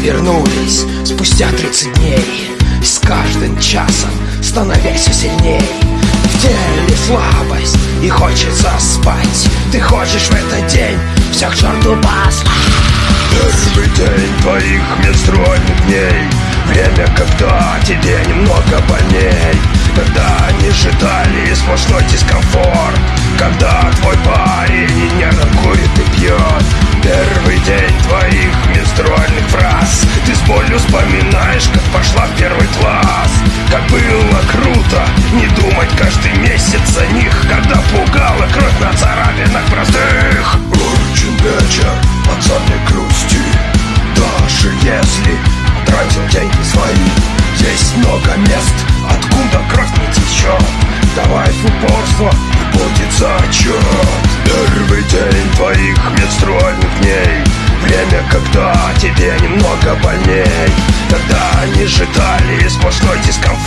вернулись спустя 30 дней. С каждым часом становясь все сильней. В теле слабость и хочется спать. Ты хочешь в этот день все к черту послать Первый день твоих менструальных дней. Время, когда тебе немного больней вспоминаешь, как пошла в первый класс? Как было круто! Не думать каждый месяц о них Когда пугала кровь на царапинах простых. Очень вечер, пацаны грусти. Даже если тратил деньги свои Есть много мест, откуда кровь не течет. Давай в упорство, будет зачет. Первый день твоих менструальных дней Время, когда тебе немного больней. Тогда они ждали сплошной дискомфорт